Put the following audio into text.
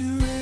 to